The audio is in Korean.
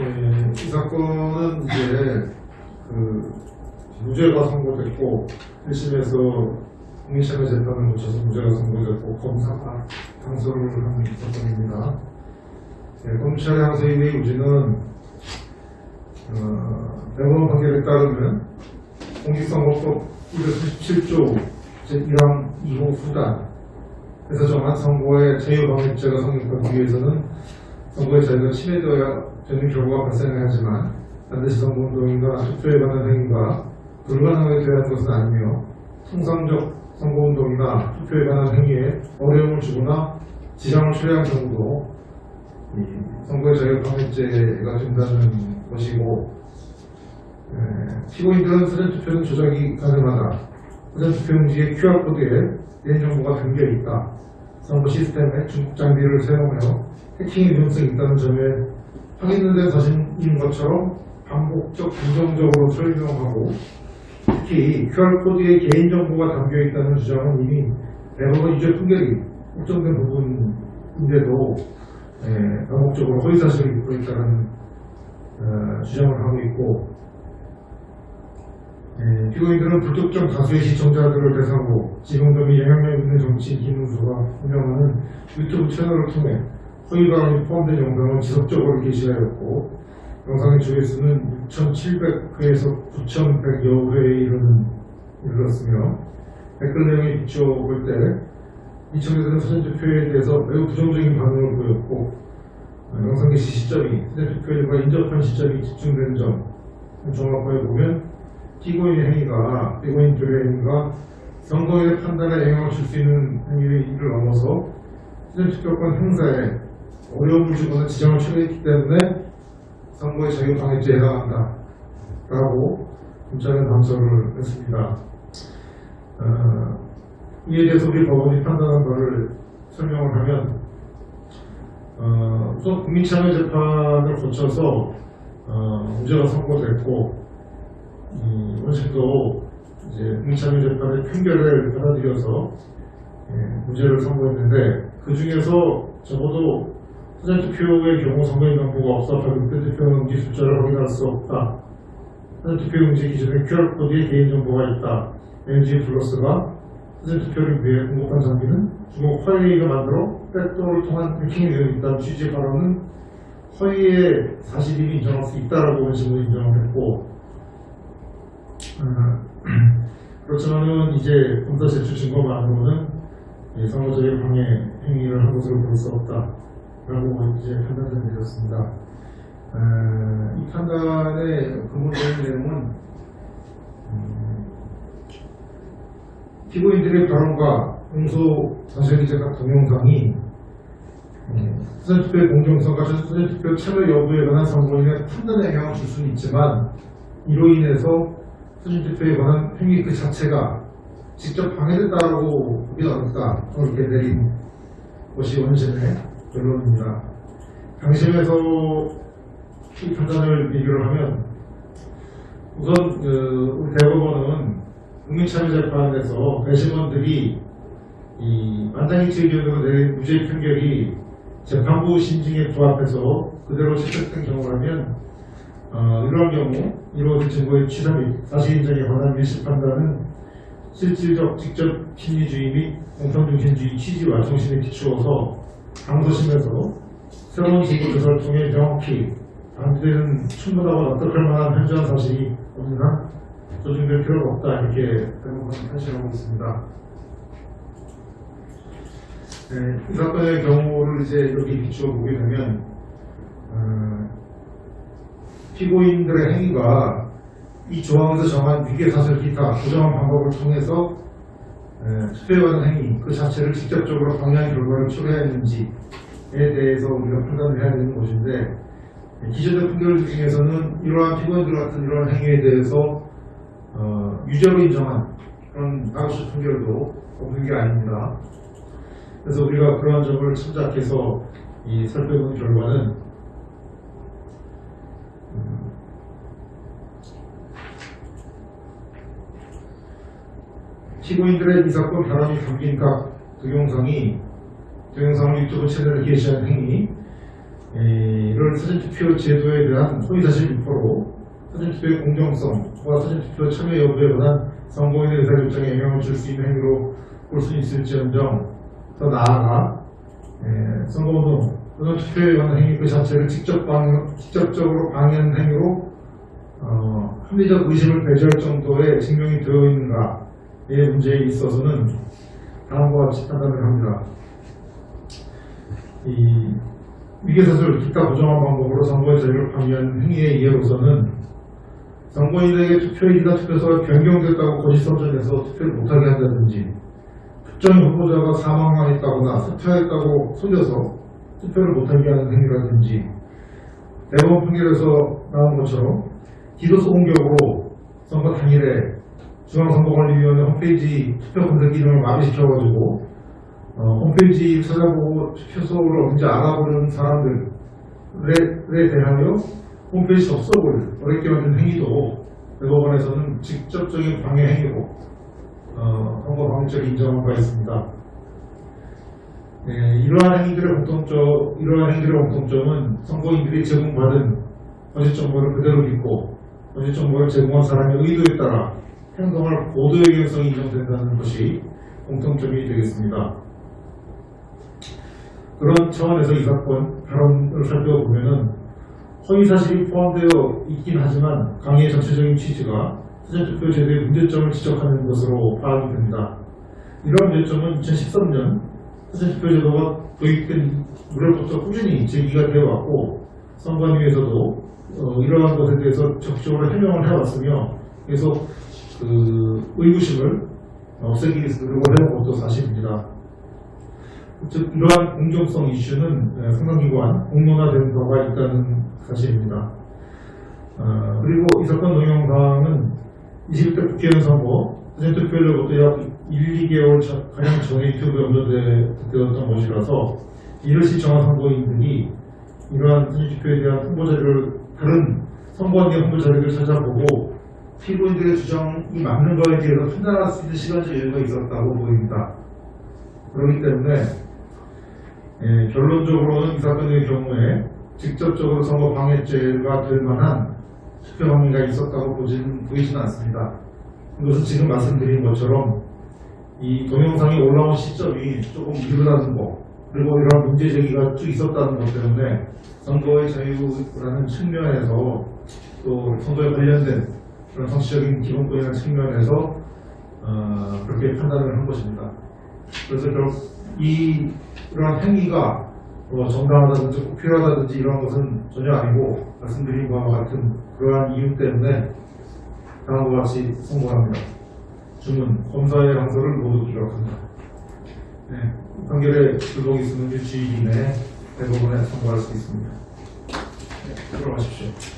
예, 이 사건은 이제 그 무죄가 선고됐고 1심에서 국민참여 재판을 거쳐서 무죄가 선고됐고 검사가 항소를 한 사건입니다. 예, 검찰의 항소인의 유지는 어, 대법원 판결에 따르면 공직선거법 237조 제1항 2호 후단 에서 정한 선거의 자유방해죄가 성립하기 위해서는 선거의 자유가 침해되어야 되는 결과가 발생해야 하지만 반드시 선거운동이나 투표에 관한 행위가 불가능하게 하는 것은 아니며 통상적 선거운동이나 투표에 관한 행위에 어려움을 주거나 지장을 초래한 경우도 이 선거의 자유방해죄가 된다는 것이고 에, 피고인들은 사전투표는 조작이 가능하다. 사전투표용지에 QR코드에 개인정보가 담겨있다. 선거 시스템에 중국 장비를 사용하여 해킹의 위험성이 있다는 점에 확인된 사실인 것처럼 반복적 긍정적으로 설명하고 특히 QR코드에 개인정보가 담겨있다는 주장은 이미 대법원 유죄 판결이 확정된 부분인데도 에, 반복적으로 허위사실을 입고 있다는 어, 주장을 하고 있고 예, 피고인들은 불특정 다수의 시청자들을 대상으로 지금도 미 영향력 있는 정치인 김문수가 운영하는 유튜브 채널을 통해 허위 발언이 포함된 영상을 지속적으로 게시하였고 영상의 조회수는 6,700회에서 9,100여 회에 이르는 이르렀으며 댓글 내용에 비춰볼 때 이청에서는 사전투표에 대해서 매우 부정적인 반응을 보였고 어, 영상 게시 시점이 사전투표일과 인접한 시점이 집중된 점 종합해 보면 피고인의 행위가 피고인들의 행위가 선거의 판단에 영향을 줄 수 있는 행위를 넘어서 사전투표권 행사에 어려움을 주거나 지장을 초래했기 때문에 선거의 자유방해죄에 해당한다 라고 검찰은 감사를 했습니다. 어, 이에 대해서 우리 법원이 판단한 것을 설명을 하면 어, 우선 국민참여 재판을 거쳐서 어, 무죄가 선고됐고 이 원심도 이제 국민참여 재판의 판결을 받아들여서 예, 무죄를 선고했는데 그 중에서 적어도 사전투표의 경우 선거인 명부가 없어 발급된 투표용지 숫자를 확인할 수 없다. 사전투표용지 기준에 QR코드에 개인정보가 있다. NG 플러스가 사전투표를 위해 공급한 장비는 중국 화웨이가 만들어 백도어를 통한 해킹이 되어 있다는 취지의 발언은 허위의 사실이 인정할 수 있다라고 원심으로 인정을 했고 어, 그렇지만은 이제 검사 제출 증거만으로는 이 선거적인 방해 행위를 한 것으로 볼 수 없다 라고 이제 판단을 내렸습니다. 어, 이 판단의 근본적인 내용은 음, 피고인들의 발언과 사실기재 각 동영상이 음, 사전투표의 공정성과 사전투표 참여 여부에 관한 선거인의 판단에 영향을 줄 수는 있지만 이로 인해서 사전투표에 관한 행위 그 자체가 직접 방해됐다고 보기는 어렵다. 이렇게 내린 것이 원심의 결론입니다. 당심에서 이 판단을 비교를 하면 우선 그 우리 대법원은 국민참여재판에서 배심원들이 이 만장일치 의견으로 내린 무죄 판결이 재판부 심증에 부합해서 그대로 채택된 경우라면 어, 이러한 경우 이루어진 증거의 취사 및 사실 인정에 관한 밀실 판단은 실질적 직접 심리주의 및 공평중심주의 취지와 정신에 비추어서 강서심에서 새로운 증거 조사를 통해 명확히 반대되는 충분하고 납득할 만한 현저한 사실이 없는 한 조정될 필요가 없다 이렇게 대법원 판시하고 있습니다. 네, 이 사건의 경우를 이제 여기 비추어 보게 되면 어, 피고인들의 행위가 이 조항에서 정한 위계 사실 기타 부정한 방법을 통해서 에, 투표에 관한 행위 그 자체를 직접적으로 방해한 결과를 초래했는지에 대해서 우리가 판단을 해야 되는 것인데 기존의 판결 중에서는 이러한 피고인들 같은 이러한 행위에 대해서 어, 유죄로 인정한 그런 다우스 판결도 없는 게 아닙니다. 그래서 우리가 그러한 점을 참작해서 이 살펴본 결과는 피고인들의 이 사건 발언이 담긴 각 동영상이 동영상을 유튜브 채널에 게시한 행위. 이를 사전투표 제도에 대한 허위사실 유포로 사전투표의 공정성과 사전투표 참여 여부에 관한 선거인의 의사결정에 영향을 줄 수 있는 행위로 볼 수 있을지언정 더 나아가 에, 선거운동 또는 투표에 관한 행위 그 자체를 직접 방, 직접적으로 방해하는 행위로 어, 합리적 의심을 배제할 정도의 증명이 되어 있는가의 문제에 있어서는 다음과 같이 판단을 합니다. 이 위계사슬 기타 부정한 방법으로 선거의 자유를 방해하는 행위의 예로서는 선거인에게 투표일이나 투표소가 변경됐다고 거짓 선전해서 투표를 못하게 한다든지 특정 후보자가 사망하였다거나 사퇴했다고 속여서 투표를 못하게 하는 행위라든지 대법원 판결에서 나온 것처럼 기도서 공격으로 선거 당일에 중앙선거관리위원회 홈페이지 투표 검색 기능을 마비시켜가지고 어, 홈페이지 찾아보고 투표소를 어딘지 알아보는 사람들에 대하여 홈페이지 접속을 어렵게 만든 행위도 대법원에서는 직접적인 방해 행위로 어, 선거 방해죄를 인정한 바 있습니다. 네, 이러한 행위들의 공통점, 이러한 행위들의 공통점은 선거인들이 제공받은 거짓 정보를 그대로 믿고 거짓 정보를 제공한 사람의 의도에 따라 행동할 고도의 경성이 인정된다는 것이 공통점이 되겠습니다. 그런 차원에서 이 사건 발언을 살펴보면은 허위 사실이 포함되어 있긴 하지만 강의의 전체적인 취지가 사전투표 제도의 문제점을 지적하는 것으로 파악이 됩니다. 이런 문제점은 2013년 사전투표 제도가 도입된 무렵부터 꾸준히 제기가 되어 왔고 선관위에서도 어, 이러한 것에 대해서 적극적으로 해명을 해왔으며 계속 그 의구심을 없애기 위해서 노력을 해온 것도 사실입니다. 즉 이러한 공정성 이슈는 예, 상당기관 공론화된 바가 있다는 사실입니다. 어, 그리고 이 사건 동영상은 20대 국회의원 선거 사전투표일로부터 약 1, 2개월 자- 가량 전에 유튜브에 업로드되었던 것이라서 이를 시청한 선거인들이 이러한 사전투표에 대한 홍보 자료를 다른 선거원의 홍보 자료를 찾아보고 피고인들의 주장이 맞는 거에 대해서 판단할 수 있는 시간적 여유가 있었다고 보입니다. 그렇기 때문에 예, 결론적으로는 이 사건의 경우에 직접적으로 선거 방해죄가 될 만한 투표 방해가 있었다고 보진, 보이지는 않습니다. 이것은 지금 말씀드린 것처럼 이 동영상이 올라온 시점이 조금 이르다는 거 그리고 이러한 문제 제기가 쭉 있었다는 것 때문에 선거의 자유라는 측면에서 또 선거에 관련된 그런 정치적인 기본권이라는 측면에서 어, 그렇게 판단을 한 것입니다. 그래서 결국 이 이러한 행위가 뭐 정당하다든지 꼭 필요하다든지 이런 것은 전혀 아니고 말씀드린 바와 같은 그러한 이유 때문에 다음과 같이 선고합니다. 주문 검사의 항소를 모두 기각합니다. 네, 판결에 불복이 있으면 이내에 대법원에 선고할 수 있습니다. 네, 들어가십시오.